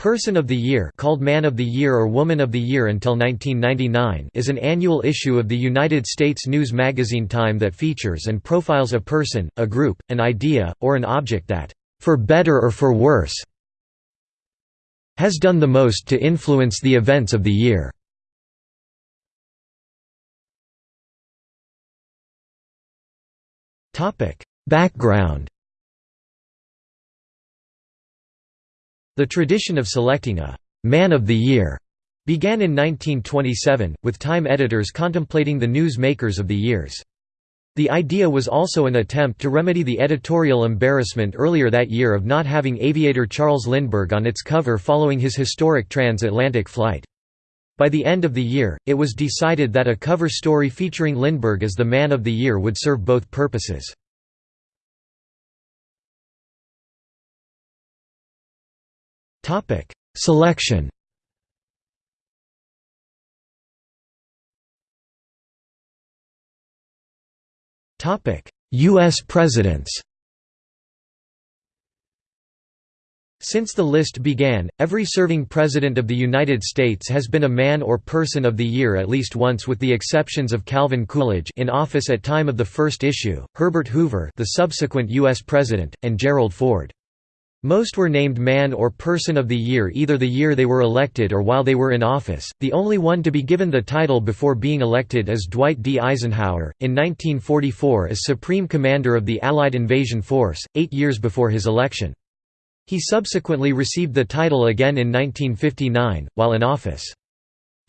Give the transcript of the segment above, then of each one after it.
Person of the Year called Man of the Year or Woman of the Year until 1999 is an annual issue of the United States news magazine Time that features and profiles a person, a group, an idea, or an object that, for better or for worse, has done the most to influence the events of the year. Background The tradition of selecting a «Man of the Year» began in 1927, with Time editors contemplating the news makers of the years. The idea was also an attempt to remedy the editorial embarrassment earlier that year of not having aviator Charles Lindbergh on its cover following his historic transatlantic flight. By the end of the year, it was decided that a cover story featuring Lindbergh as the Man of the Year would serve both purposes. Topic: Selection. Topic: US presidents. Since the list began, every serving President of the United States has been a man or person of the year at least once with the exceptions of Calvin Coolidge in office at time of the first issue, Herbert Hoover the subsequent U.S. President, and Gerald Ford. Most were named Man or Person of the Year either the year they were elected or while they were in office. The only one to be given the title before being elected is Dwight D. Eisenhower, in 1944 as Supreme Commander of the Allied Invasion Force, eight years before his election. He subsequently received the title again in 1959, while in office.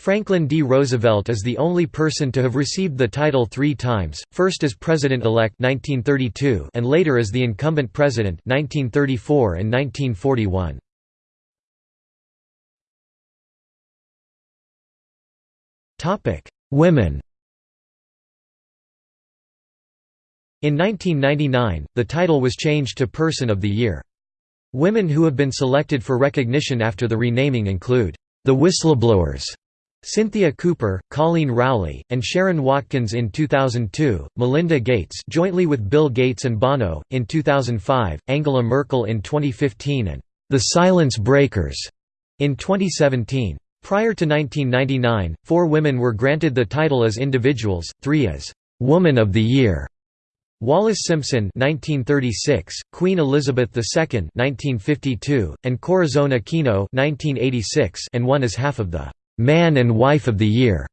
Franklin D. Roosevelt is the only person to have received the title three times, first as President-elect and later as the incumbent president 1934 and 1941. Women In 1999, the title was changed to Person of the Year. Women who have been selected for recognition after the renaming include, "...the Whistleblowers", Cynthia Cooper, Colleen Rowley, and Sharon Watkins in 2002, Melinda Gates jointly with Bill Gates and Bono, in 2005, Angela Merkel in 2015 and «The Silence Breakers» in 2017. Prior to 1999, four women were granted the title as individuals, three as «Woman of the Year». Wallis Simpson 1936, Queen Elizabeth II 1952, and Corazon Aquino 1986 and one as half of the Man and Wife of the Year.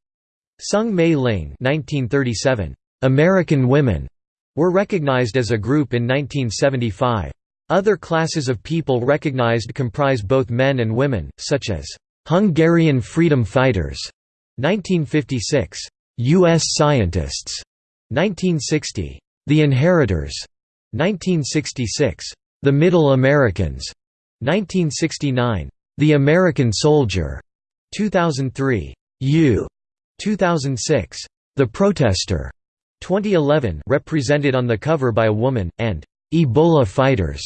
Soong Mei Ling 1937. American Women were recognized as a group in 1975. Other classes of people recognized comprise both men and women, such as Hungarian freedom fighters 1956, U.S. scientists 1960, The Inheritors 1966, The Middle Americans 1969, The American Soldier 2003. You. 2006. The Protester. 2011 represented on the cover by a woman, and Ebola Fighters.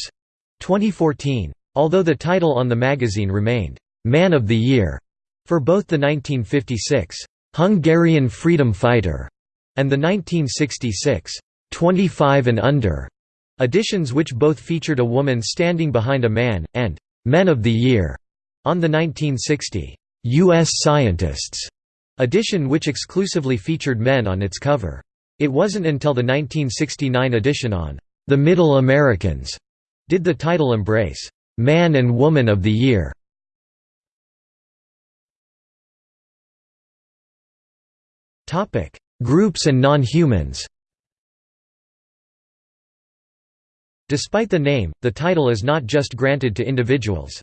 2014. Although the title on the magazine remained Man of the Year for both the 1956 Hungarian Freedom Fighter and the 1966 25 and Under editions which both featured a woman standing behind a man, and Men of the Year on the 1960 U.S. Scientists edition which exclusively featured men on its cover. It wasn't until the 1969 edition on The Middle Americans did the title embrace Man and Woman of the Year. Topic: Groups and non-humans. Despite the name, the title is not just granted to individuals.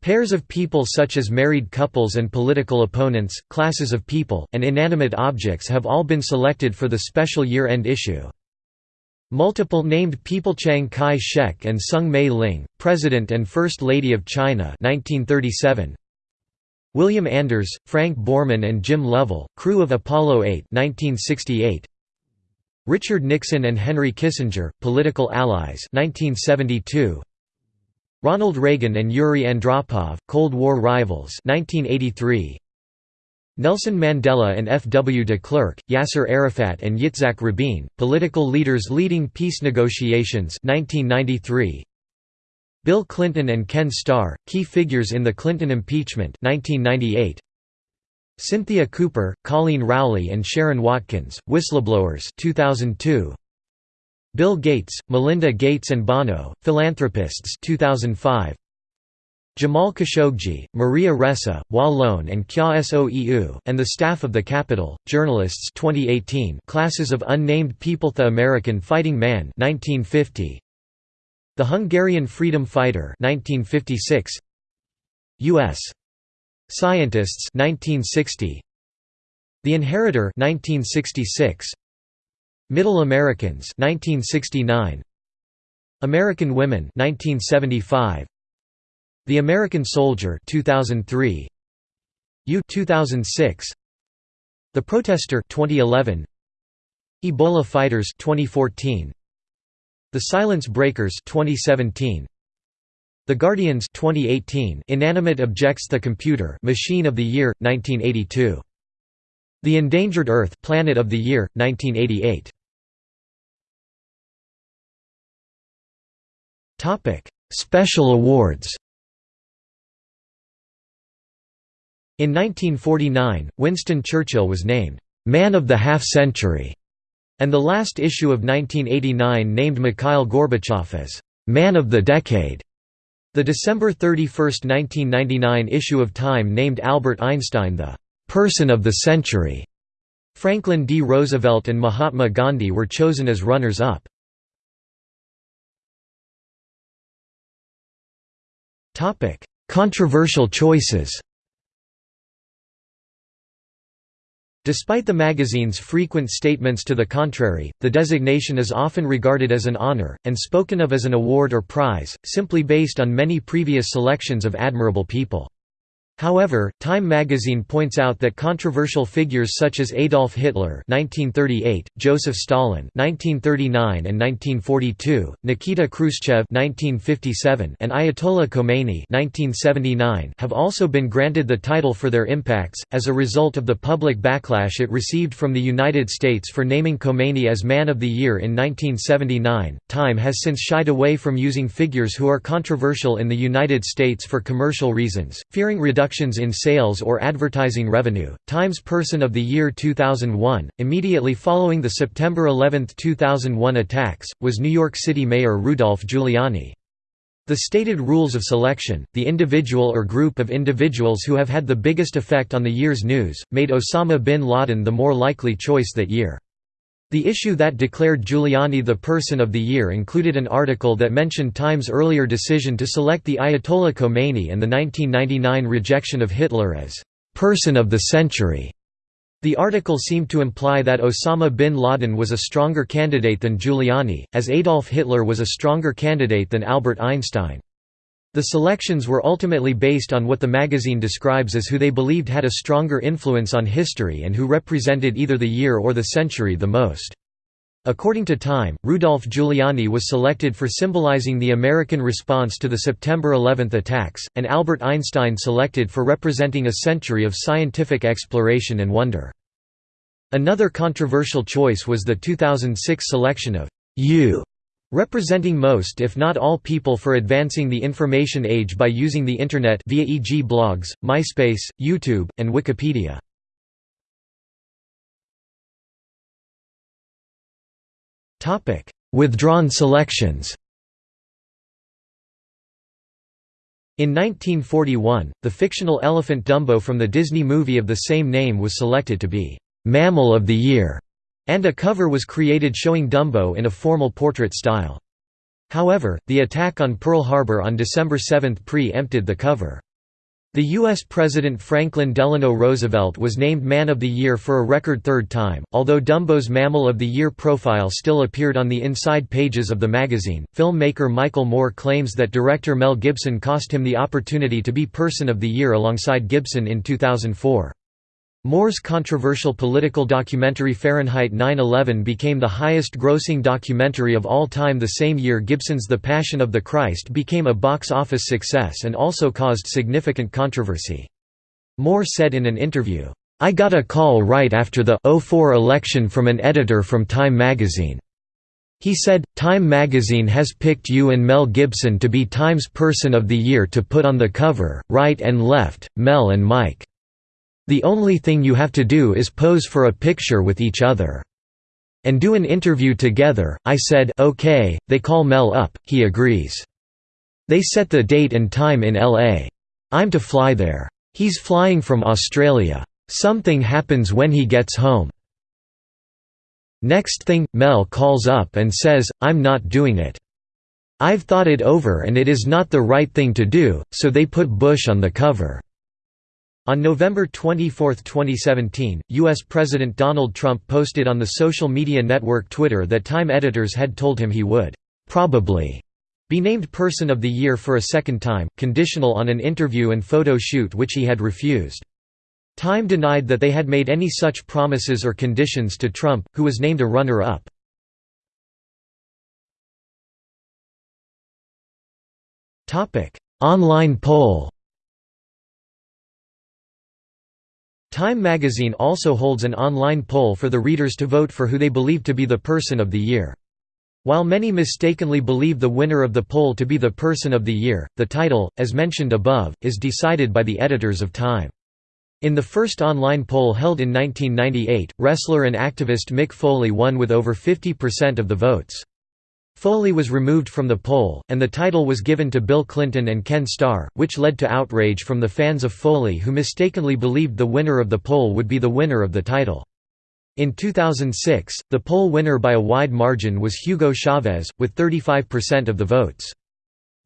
Pairs of people such as married couples and political opponents, classes of people, and inanimate objects have all been selected for the special year-end issue. Multiple named people Chiang Kai-shek and Soong Mei Ling, President and First Lady of China 1937. William Anders, Frank Borman and Jim Lovell, crew of Apollo 8 1968. Richard Nixon and Henry Kissinger, political allies 1972. Ronald Reagan and Yuri Andropov, Cold War rivals 1983. Nelson Mandela and F. W. de Klerk, Yasser Arafat and Yitzhak Rabin, political leaders leading peace negotiations 1993. Bill Clinton and Ken Starr, key figures in the Clinton impeachment 1998. Cynthia Cooper, Colleen Rowley and Sharon Watkins, Whistleblowers 2002. Bill Gates, Melinda Gates and Bono, Philanthropists 2005. Jamal Khashoggi, Maria Ressa, Wa Lone and Kyaw Soe Oo, and the staff of the Capital, journalists 2018 Classes of Unnamed People The American Fighting Man 1950. The Hungarian Freedom Fighter 1956. U.S. Scientists 1960. The Inheritor 1966. Middle Americans 1969. American Women 1975. The American Soldier 2003 You 2006 The Protester 2011 Ebola Fighters 2014 The Silence Breakers 2017 The Guardians 2018 Inanimate Objects The Computer Machine of the Year 1982 The Endangered Earth Planet of the Year 1988 Topic Special awards In 1949, Winston Churchill was named, "'Man of the Half-Century' and the last issue of 1989 named Mikhail Gorbachev as, "'Man of the Decade'". The December 31, 1999 issue of Time named Albert Einstein the "'Person of the Century'". Franklin D. Roosevelt and Mahatma Gandhi were chosen as runners-up. Controversial choices Despite the magazine's frequent statements to the contrary, the designation is often regarded as an honor, and spoken of as an award or prize, simply based on many previous selections of admirable people. However, Time magazine points out that controversial figures such as Adolf Hitler (1938), Joseph Stalin (1939 and 1942), Nikita Khrushchev (1957), and Ayatollah Khomeini (1979) have also been granted the title for their impacts as a result of the public backlash it received from the United States for naming Khomeini as Man of the Year in 1979. Time has since shied away from using figures who are controversial in the United States for commercial reasons, fearing reduction reductions in sales or advertising revenue. Times Person of the Year 2001, immediately following the September 11, 2001 attacks, was New York City Mayor Rudolph Giuliani. The stated rules of selection, the individual or group of individuals who have had the biggest effect on the year's news, made Osama bin Laden the more likely choice that year. The issue that declared Giuliani the Person of the Year included an article that mentioned Time's earlier decision to select the Ayatollah Khomeini and the 1999 rejection of Hitler as «Person of the Century». The article seemed to imply that Osama bin Laden was a stronger candidate than Giuliani, as Adolf Hitler was a stronger candidate than Albert Einstein. The selections were ultimately based on what the magazine describes as who they believed had a stronger influence on history and who represented either the year or the century the most. According to Time, Rudolph Giuliani was selected for symbolizing the American response to the September 11 attacks, and Albert Einstein selected for representing a century of scientific exploration and wonder. Another controversial choice was the 2006 selection of «You» representing most if not all people for advancing the information age by using the Internet via e.g. blogs, MySpace, YouTube, and Wikipedia. Withdrawn selections In 1941, the fictional elephant Dumbo from the Disney movie of the same name was selected to be «Mammal of the Year» and a cover was created showing Dumbo in a formal portrait style. However, the attack on Pearl Harbor on December 7 pre-empted the cover. The U.S. President Franklin Delano Roosevelt was named Man of the Year for a record third time, although Dumbo's Mammal of the Year profile still appeared on the inside pages of the magazine. Filmmaker Michael Moore claims that director Mel Gibson cost him the opportunity to be Person of the Year alongside Gibson in 2004. Moore's controversial political documentary Fahrenheit 9-11 became the highest-grossing documentary of all time the same year Gibson's The Passion of the Christ became a box office success and also caused significant controversy. Moore said in an interview, "'I got a call right after the 04 election from an editor from Time magazine. He said, Time magazine has picked you and Mel Gibson to be Time's Person of the Year to put on the cover, right and left, Mel and Mike. The only thing you have to do is pose for a picture with each other. And do an interview together, I said okay, they call Mel up, he agrees. They set the date and time in LA. I'm to fly there. He's flying from Australia. Something happens when he gets home. Next thing, Mel calls up and says, I'm not doing it. I've thought it over and it is not the right thing to do, so they put Bush on the cover. On November 24, 2017, U.S. President Donald Trump posted on the social media network Twitter that Time editors had told him he would, "...probably," be named Person of the Year for a second time, conditional on an interview and photo shoot which he had refused. Time denied that they had made any such promises or conditions to Trump, who was named a runner-up. Online poll Time magazine also holds an online poll for the readers to vote for who they believe to be the Person of the Year. While many mistakenly believe the winner of the poll to be the Person of the Year, the title, as mentioned above, is decided by the editors of Time. In the first online poll held in 1998, wrestler and activist Mick Foley won with over 50% of the votes. Foley was removed from the poll, and the title was given to Bill Clinton and Ken Starr, which led to outrage from the fans of Foley who mistakenly believed the winner of the poll would be the winner of the title. In 2006, the poll winner by a wide margin was Hugo Chavez, with 35% of the votes.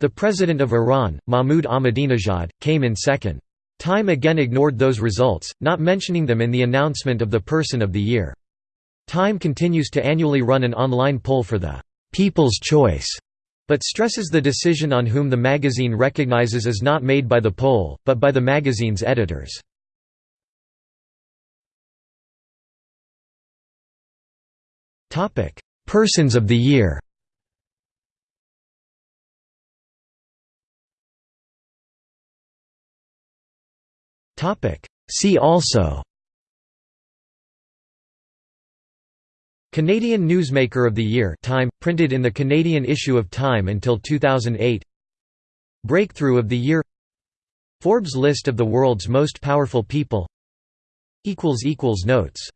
The president of Iran, Mahmoud Ahmadinejad, came in second. Time again ignored those results, not mentioning them in the announcement of the Person of the Year. Time continues to annually run an online poll for the «People's Choice», but stresses the decision on whom the magazine recognizes is not made by the poll, but by the magazine's editors. Persons of the Year See also Canadian Newsmaker of the Year Time, printed in the Canadian issue of Time until 2008 Breakthrough of the Year. Forbes list of the world's most powerful people. Notes